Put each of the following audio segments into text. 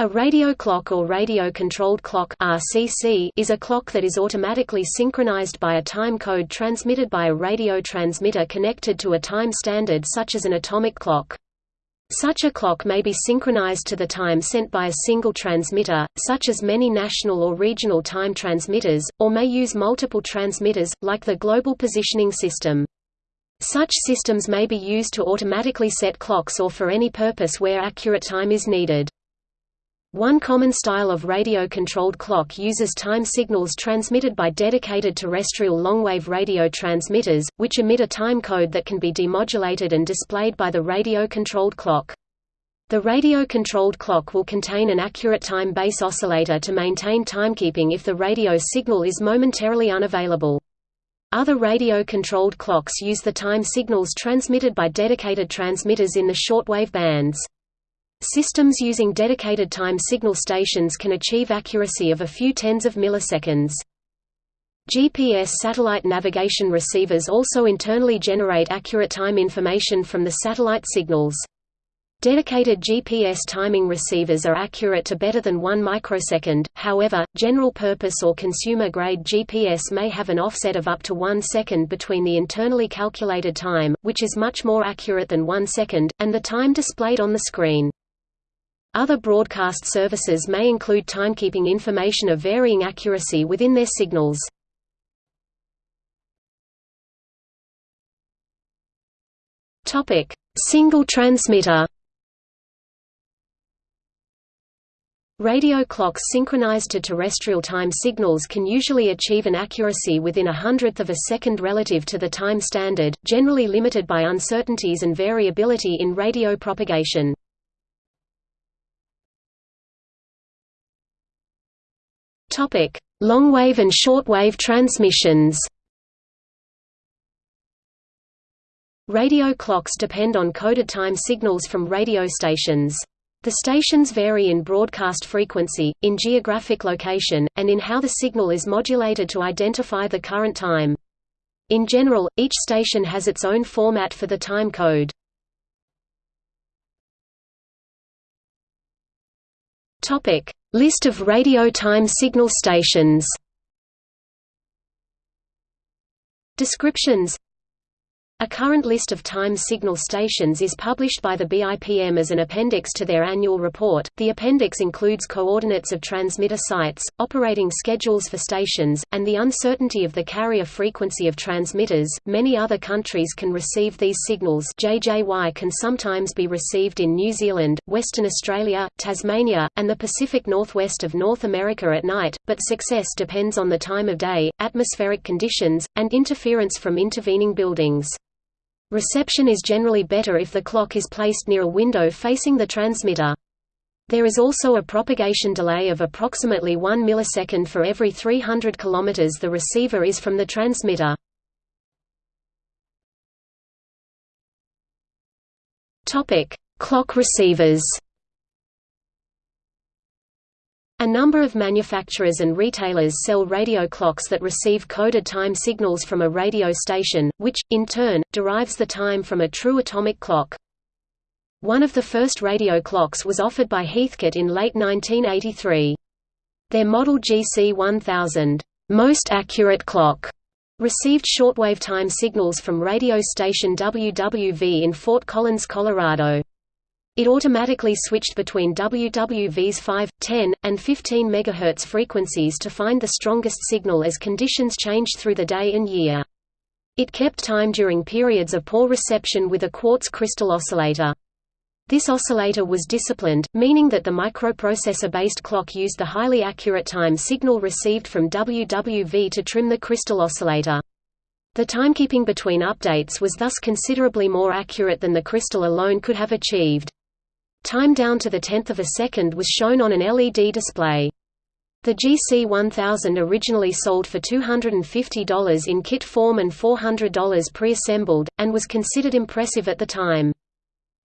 A radio clock or radio-controlled clock (RCC) is a clock that is automatically synchronized by a time code transmitted by a radio transmitter connected to a time standard such as an atomic clock. Such a clock may be synchronized to the time sent by a single transmitter, such as many national or regional time transmitters, or may use multiple transmitters, like the Global Positioning System. Such systems may be used to automatically set clocks or for any purpose where accurate time is needed. One common style of radio-controlled clock uses time signals transmitted by dedicated terrestrial longwave radio transmitters, which emit a time code that can be demodulated and displayed by the radio-controlled clock. The radio-controlled clock will contain an accurate time base oscillator to maintain timekeeping if the radio signal is momentarily unavailable. Other radio-controlled clocks use the time signals transmitted by dedicated transmitters in the shortwave bands. Systems using dedicated time signal stations can achieve accuracy of a few tens of milliseconds. GPS satellite navigation receivers also internally generate accurate time information from the satellite signals. Dedicated GPS timing receivers are accurate to better than 1 microsecond, however, general-purpose or consumer-grade GPS may have an offset of up to 1 second between the internally calculated time, which is much more accurate than 1 second, and the time displayed on the screen. Other broadcast services may include timekeeping information of varying accuracy within their signals. Topic: Single transmitter. Radio clocks synchronized to terrestrial time signals can usually achieve an accuracy within a hundredth of a second relative to the time standard, generally limited by uncertainties and variability in radio propagation. Topic: Longwave and shortwave transmissions. Radio clocks depend on coded time signals from radio stations. The stations vary in broadcast frequency, in geographic location, and in how the signal is modulated to identify the current time. In general, each station has its own format for the time code. Topic: List of radio time signal stations. Descriptions a current list of time signal stations is published by the BIPM as an appendix to their annual report. The appendix includes coordinates of transmitter sites, operating schedules for stations, and the uncertainty of the carrier frequency of transmitters. Many other countries can receive these signals. JJY can sometimes be received in New Zealand, Western Australia, Tasmania, and the Pacific Northwest of North America at night, but success depends on the time of day, atmospheric conditions, and interference from intervening buildings. Reception is generally better if the clock is placed near a window facing the transmitter. There is also a propagation delay of approximately 1 millisecond for every 300 km the receiver is from the transmitter. Clock receivers a number of manufacturers and retailers sell radio clocks that receive coded time signals from a radio station, which, in turn, derives the time from a true atomic clock. One of the first radio clocks was offered by Heathkit in late 1983. Their model GC1000 most accurate clock received shortwave time signals from radio station WWV in Fort Collins, Colorado. It automatically switched between WWV's 5, 10, and 15 MHz frequencies to find the strongest signal as conditions changed through the day and year. It kept time during periods of poor reception with a quartz crystal oscillator. This oscillator was disciplined, meaning that the microprocessor-based clock used the highly accurate time signal received from WWV to trim the crystal oscillator. The timekeeping between updates was thus considerably more accurate than the crystal alone could have achieved. Time down to the tenth of a second was shown on an LED display. The GC1000 originally sold for $250 in kit form and $400 pre-assembled, and was considered impressive at the time.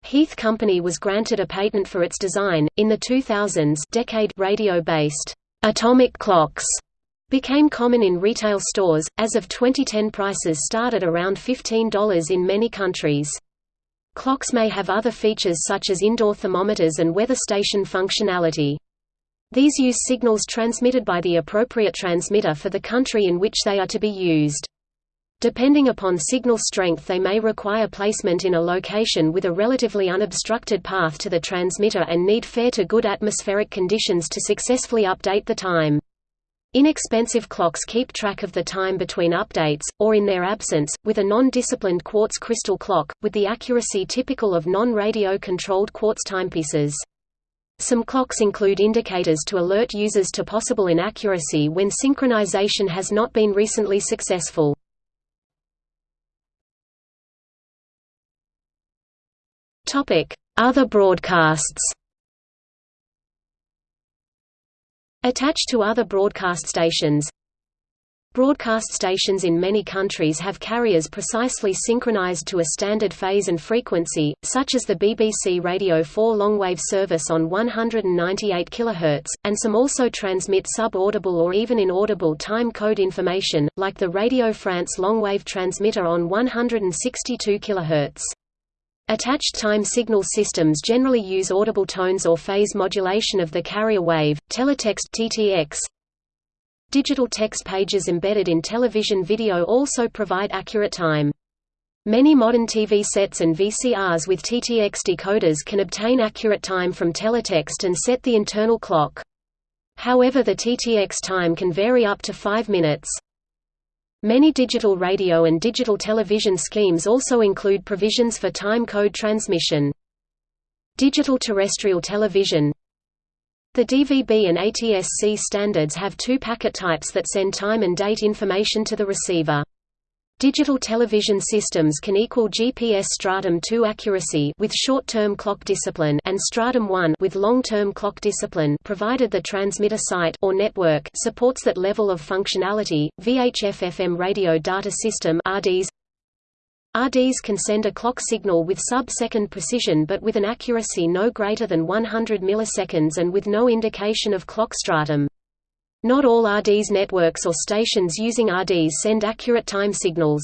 Heath Company was granted a patent for its design. In the 2000s, decade radio-based atomic clocks became common in retail stores. As of 2010, prices started around $15 in many countries. Clocks may have other features such as indoor thermometers and weather station functionality. These use signals transmitted by the appropriate transmitter for the country in which they are to be used. Depending upon signal strength they may require placement in a location with a relatively unobstructed path to the transmitter and need fair to good atmospheric conditions to successfully update the time. Inexpensive clocks keep track of the time between updates, or in their absence, with a non-disciplined quartz crystal clock, with the accuracy typical of non-radio controlled quartz timepieces. Some clocks include indicators to alert users to possible inaccuracy when synchronization has not been recently successful. Other broadcasts Attached to other broadcast stations Broadcast stations in many countries have carriers precisely synchronized to a standard phase and frequency, such as the BBC Radio 4 longwave service on 198 kHz, and some also transmit sub-audible or even inaudible time code information, like the Radio France longwave transmitter on 162 kHz. Attached time signal systems generally use audible tones or phase modulation of the carrier wave, teletext TTX, Digital text pages embedded in television video also provide accurate time. Many modern TV sets and VCRs with TTX decoders can obtain accurate time from teletext and set the internal clock. However the TTX time can vary up to 5 minutes. Many digital radio and digital television schemes also include provisions for time code transmission. Digital terrestrial television the DVB and ATSC standards have two packet types that send time and date information to the receiver. Digital television systems can equal GPS Stratum 2 accuracy with short-term clock discipline and Stratum 1 with long-term clock discipline provided the transmitter site or network supports that level of functionality. VHF FM radio data system RDS RDS can send a clock signal with sub-second precision but with an accuracy no greater than 100 milliseconds and with no indication of clock stratum. Not all RDS networks or stations using RDS send accurate time signals.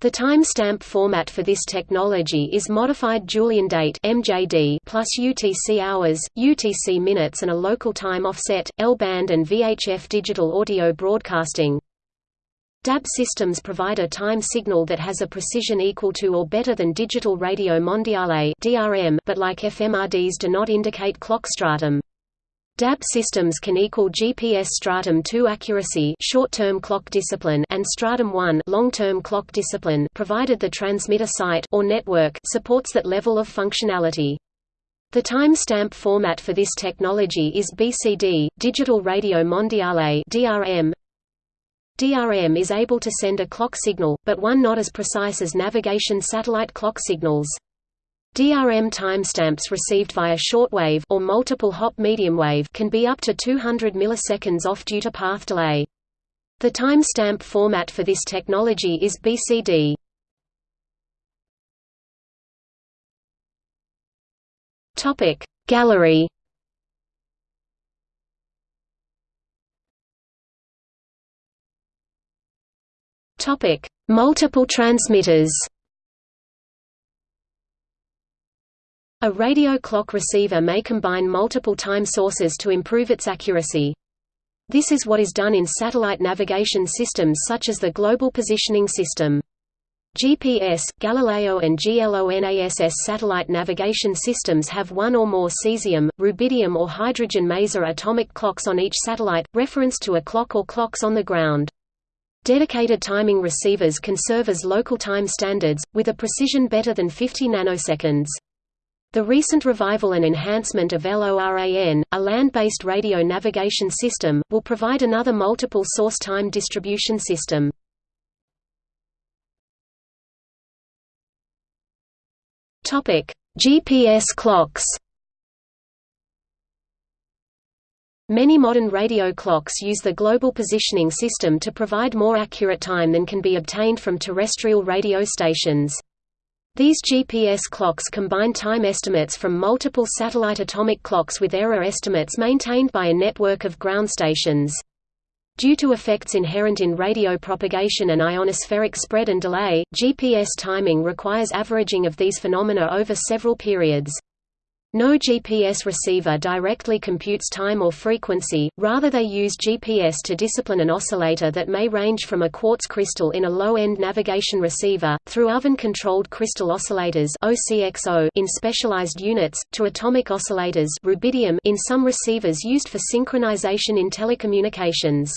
The timestamp format for this technology is modified Julian date (MJD) plus UTC hours, UTC minutes and a local time offset, L-band and VHF digital audio broadcasting. DAB systems provide a time signal that has a precision equal to or better than digital radio mondiale (DRM), but like FMRDs do not indicate clock stratum. DAB systems can equal GPS stratum 2 accuracy short-term clock discipline and stratum 1 long-term clock discipline provided the transmitter site or network supports that level of functionality. The timestamp format for this technology is BCD, Digital Radio Mondiale (DRM). DRM is able to send a clock signal, but one not as precise as navigation satellite clock signals. DRM timestamps received via shortwave or multiple hop medium wave can be up to 200 milliseconds off due to path delay. The timestamp format for this technology is BCD. Topic Gallery Topic: Multiple transmitters. A radio clock receiver may combine multiple time sources to improve its accuracy. This is what is done in satellite navigation systems such as the Global Positioning System. GPS, Galileo and GLONASS satellite navigation systems have one or more cesium, rubidium or hydrogen maser atomic clocks on each satellite, reference to a clock or clocks on the ground. Dedicated timing receivers can serve as local time standards, with a precision better than 50 nanoseconds. The recent revival and enhancement of LORAN, a land-based radio navigation system, will provide another multiple source time distribution system. GPS clocks Many modern radio clocks use the global positioning system to provide more accurate time than can be obtained from terrestrial radio stations. These GPS clocks combine time estimates from multiple satellite atomic clocks with error estimates maintained by a network of ground stations. Due to effects inherent in radio propagation and ionospheric spread and delay, GPS timing requires averaging of these phenomena over several periods. No GPS receiver directly computes time or frequency, rather they use GPS to discipline an oscillator that may range from a quartz crystal in a low-end navigation receiver, through oven-controlled crystal oscillators in specialized units, to atomic oscillators rubidium in some receivers used for synchronization in telecommunications.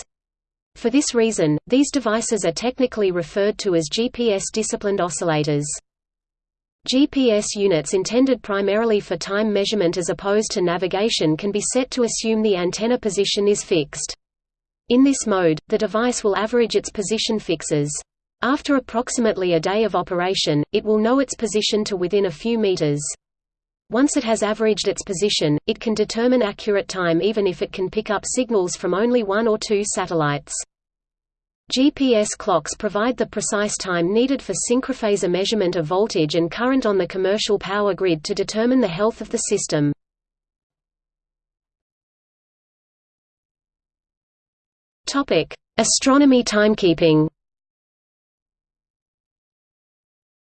For this reason, these devices are technically referred to as GPS-disciplined oscillators. GPS units intended primarily for time measurement as opposed to navigation can be set to assume the antenna position is fixed. In this mode, the device will average its position fixes. After approximately a day of operation, it will know its position to within a few meters. Once it has averaged its position, it can determine accurate time even if it can pick up signals from only one or two satellites. GPS clocks provide the precise time needed for synchrophasor measurement of voltage and current on the commercial power grid to determine the health of the system. Astronomy timekeeping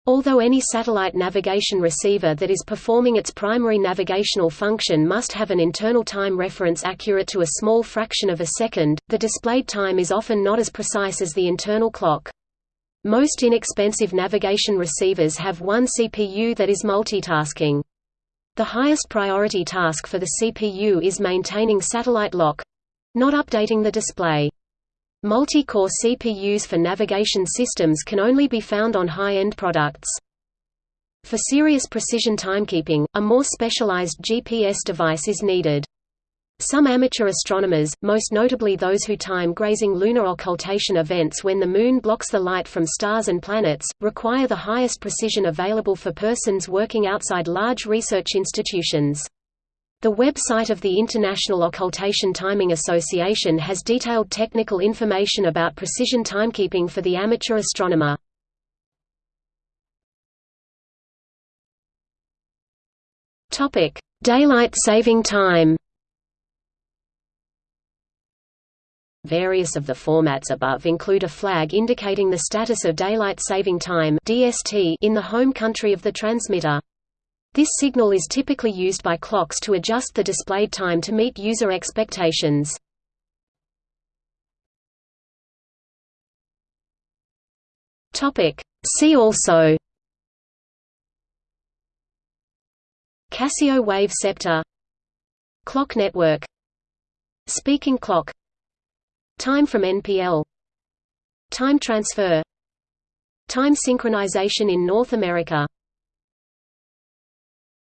Although any satellite navigation receiver that is performing its primary navigational function must have an internal time reference accurate to a small fraction of a second, the displayed time is often not as precise as the internal clock. Most inexpensive navigation receivers have one CPU that is multitasking. The highest priority task for the CPU is maintaining satellite lock—not updating the display. Multi-core CPUs for navigation systems can only be found on high-end products. For serious precision timekeeping, a more specialized GPS device is needed. Some amateur astronomers, most notably those who time grazing lunar occultation events when the Moon blocks the light from stars and planets, require the highest precision available for persons working outside large research institutions. The website of the International Occultation Timing Association has detailed technical information about precision timekeeping for the amateur astronomer. Topic: Daylight saving time. Various of the formats above include a flag indicating the status of daylight saving time (DST) in the home country of the transmitter. This signal is typically used by clocks to adjust the displayed time to meet user expectations. See also. Casio wave Ceptor. Clock network. Speaking clock. Time from NPL Time transfer. Time synchronization in North America